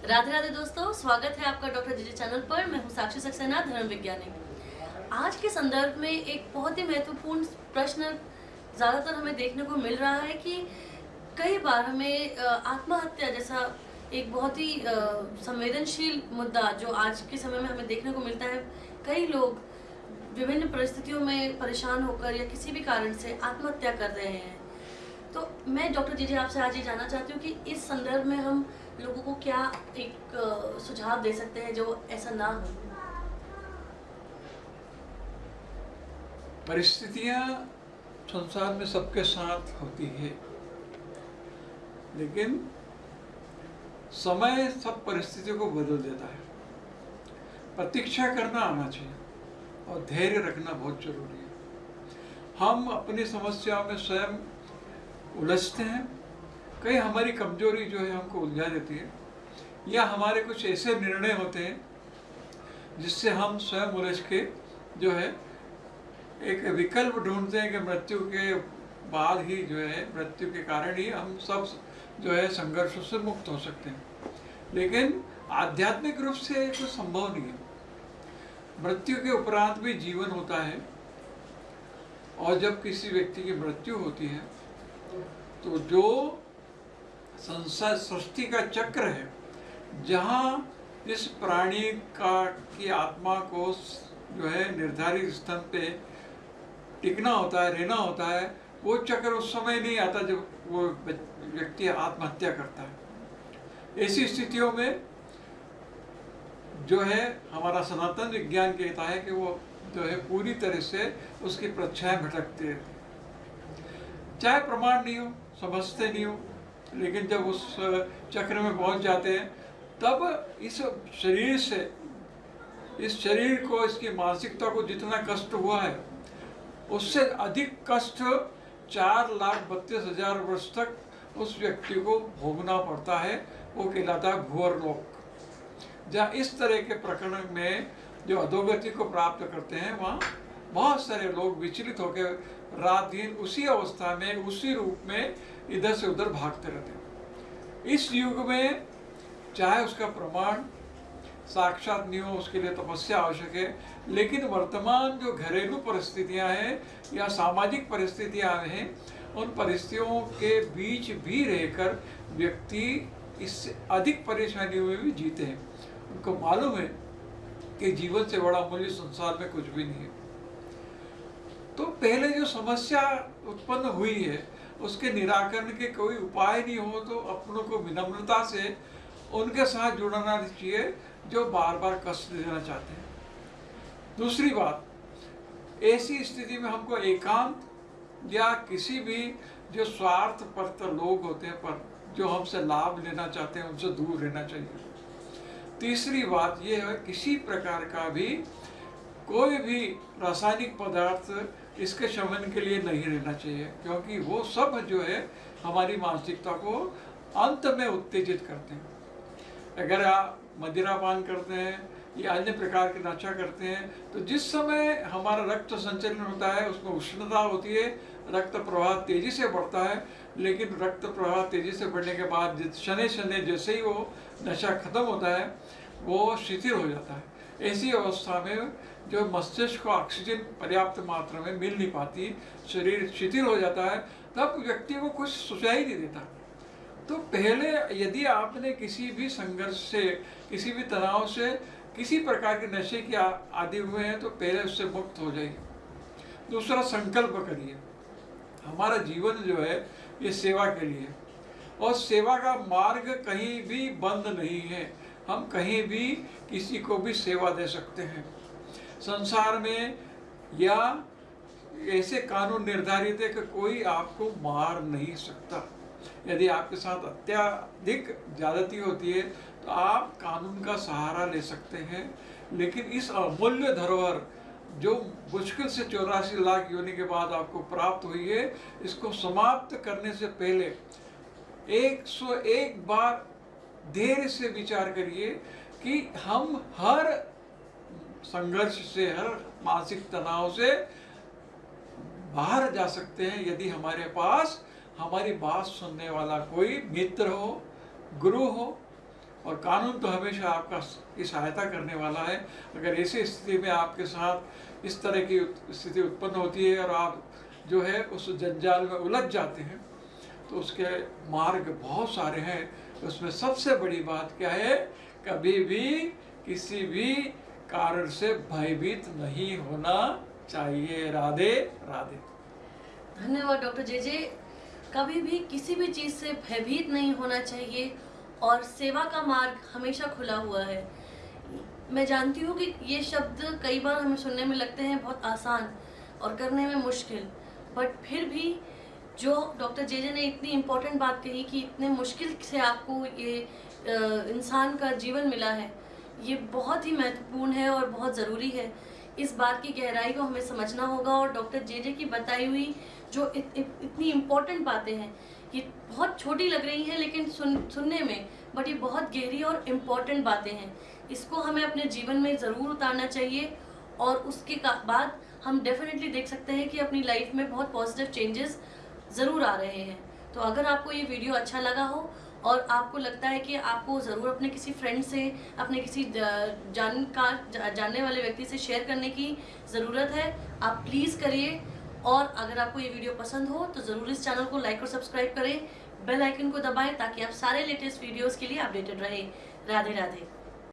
राधे राधे दोस्तों, स्वागत है आपका डॉक्टर जीजे चैनल पर। मैं हूँ साक्षी सक्सेना, धर्म विज्ञानी। आज के संदर्भ में एक बहुत ही महत्वपूर्ण प्रश्न ज़्यादातर हमें देखने को मिल रहा है कि कई बार हमें आत्महत्या जैसा एक बहुत ही संवेदनशील मुद्दा जो आज के समय में हमें देखने को मिलता है, कई लोग विभिन्न परिस्थितियों में परेशान होकर या किसी भी कारण से आत्महत्या कर रहे हैं। तो मैं डॉक्टर जी जी आपसे आज ये जानना चाहती हूँ कि इस संदर्भ में हम लोगों को क्या एक सुझाव दे सकते हैं जो ऐसा ना हो? परिस्थितियाँ संसार में सबके साथ होती है, लेकिन समय सब परिस्थितियों को बदल देता है। प्रतीक्षा करना आना चाहिए और धैर्य रखना बहुत ज़रूरी है। हम अपनी समस्याओं में स्वयं उलझते हैं। कई हमारी कमज़ोरी जो है हमको उलझा देती है। या हमारे कुछ ऐसे निर्णय होते हैं, जिससे हम स्वयं उलझ के जो है, एक विकल्प ढूंढते हैं कि मृत्यु के बाद ही जो है, मृत्यु के कारण ही हम सब जो है संघर्षों से मुक्त हो सकते हैं। लेकिन आध्यात्मिक रूप से कुछ संभव नहीं है। मृत्यु के उपरांत भी जीवन होता है, और जब किसी व्यक्ति की मृत्यु होती है तो जो संसार सृष्टि का चक्र है, जहाँ इस प्राणी का, की आत्मा को जो है निर्धारित स्थान पे टिकना होता है, रहना होता है, वो चक्र उस समय नहीं आता जब वो व्यक्ति आत्महत्या करता है। ऐसी स्थितियों में जो है हमारा सनातन विज्ञान कहता है कि वो जो है पूरी तरह से उसकी प्रच्छाएँ भटकती रहती है। चाहे प्रमाण नहीं हो, समझते नहीं हो, लेकिन जब उस चक्र में पहुँच जाते हैं, तब इस शरीर से, इस शरीर को, इसकी मानसिकता को जितना कष्ट हुआ है, उससे अधिक कष्ट चार लाख बत्तीस हज़ार वर्ष तक उस व्यक्ति को भोगना पड़ता है, वो कहलाता है भूअर लोक। जहाँ इस तरह के प्रकरण में जो अधोगति को प्राप्त करते हैं, वहाँ बहुत सारे लोग विचलित होकर रात दिन उसी अवस्था में, उसी रूप में इधर से उधर भागते रहते हैं। इस युग में चाहे उसका प्रमाण साक्षात नहीं हो, उसके लिए तपस्या आवश्यक है, लेकिन वर्तमान जो घरेलू परिस्थितियाँ हैं या सामाजिक परिस्थितियाँ हैं, उन परिस्थितियों के बीच भी रहकर व्यक्ति इससे अधिक परेशानियों में भी जीते हैं। उनको मालूम है कि जीवन से बड़ा मूल्य संसार में कुछ भी नहीं है। पहले जो समस्या उत्पन्न हुई है, उसके निराकरण के कोई उपाय नहीं हो तो अपनों को विनम्रता से उनके साथ जुड़ना चाहिए, जो बार बार कष्ट देना चाहते हैं। दूसरी बात, ऐसी स्थिति में हमको एकांत या किसी भी जो स्वार्थ परत लोग होते हैं, पर जो हमसे लाभ लेना चाहते हैं, उनसे दूर रहना चाहिए। तीसरी बात यह है, किसी प्रकार का भी कोई भी रासायनिक पदार्थ इसके शमन के लिए नहीं रहना चाहिए, क्योंकि वो सब जो है हमारी मानसिकता को अंत में उत्तेजित करते हैं। अगर आप मदिरा पान करते हैं या अन्य प्रकार के नशा करते हैं तो जिस समय हमारा रक्त संचलन होता है, उसमें उष्णता होती है, रक्त प्रवाह तेज़ी से बढ़ता है, लेकिन रक्त प्रवाह तेज़ी से बढ़ने के बाद शनि शनि जैसे ही वो नशा खत्म होता है, वो शिथिल हो जाता है। ऐसी अवस्था में जो मस्तिष्क को ऑक्सीजन पर्याप्त मात्रा में मिल नहीं पाती, शरीर शिथिल हो जाता है, तब व्यक्ति को कुछ सुझाई नहीं देता। तो पहले यदि आपने किसी भी संघर्ष से, किसी भी तनाव से, किसी प्रकार के नशे के आदि हुए हैं तो पहले उससे मुक्त हो जाइए। दूसरा, संकल्प करिए। हमारा जीवन जो है, ये सेवा के लिए और सेवा का मार्ग कहीं भी बंद नहीं है। हम कहीं भी किसी को भी सेवा दे सकते हैं। संसार में या ऐसे कानून निर्धारित है कि कोई आपको मार नहीं सकता। यदि आपके साथ अत्याधिक ज्यादती होती है तो आप कानून का सहारा ले सकते हैं। लेकिन इस अमूल्य धरोहर, जो मुश्किल से चौरासी लाख योनि के बाद आपको प्राप्त हुई है, इसको समाप्त करने से पहले 101 बार धैर्य से विचार करिए कि हम हर संघर्ष से, हर मानसिक तनाव से बाहर जा सकते हैं। यदि हमारे पास, हमारी बात सुनने वाला कोई मित्र हो, गुरु हो, और कानून तो हमेशा आपका की सहायता करने वाला है। अगर ऐसी स्थिति में आपके साथ इस तरह की स्थिति उत्पन्न होती है और आप जो है उस जंजाल में उलझ जाते हैं तो उसके मार्ग बहुत सारे हैं। उसमें सबसे बड़ी बात क्या है? कभी भी किसी भी कारण से भयभीत नहीं होना चाहिए। राधे राधे। धन्यवाद, डॉक्टर जे जे। कभी भी किसी भी चीज़ से भयभीत नहीं होना चाहिए और सेवा का मार्ग हमेशा खुला हुआ है। मैं जानती हूँ कि ये शब्द कई बार हमें सुनने में लगते हैं बहुत आसान और करने में मुश्किल, बट फिर भी जो डॉक्टर जे जे ने इतनी इम्पोर्टेंट बात कही कि इतने मुश्किल से आपको ये इंसान का जीवन मिला है ये बहुत ही महत्वपूर्ण है और बहुत ज़रूरी है। इस बात की गहराई को हमें समझना होगा और डॉक्टर जे जे की बताई हुई जो इत, इत, इतनी इम्पोर्टेंट बातें हैं ये बहुत छोटी लग रही हैं लेकिन सुन सुनने में बट ये बहुत गहरी और इम्पोर्टेंट बातें हैं। इसको हमें अपने जीवन में ज़रूर उतारना चाहिए और उसके बाद हम डेफिनेटली देख सकते हैं कि अपनी लाइफ में बहुत पॉजिटिव चेंजेस ज़रूर आ रहे हैं। तो अगर आपको ये वीडियो अच्छा लगा हो और आपको लगता है कि आपको ज़रूर अपने किसी फ्रेंड से, अपने किसी जानकार जानने वाले व्यक्ति से शेयर करने की ज़रूरत है, आप प्लीज़ करिए। और अगर आपको ये वीडियो पसंद हो तो ज़रूर इस चैनल को लाइक और सब्सक्राइब करें। बेल आइकन को दबाएँ ताकि आप सारे लेटेस्ट वीडियोस के लिए अपडेटेड रहें। राधे राधे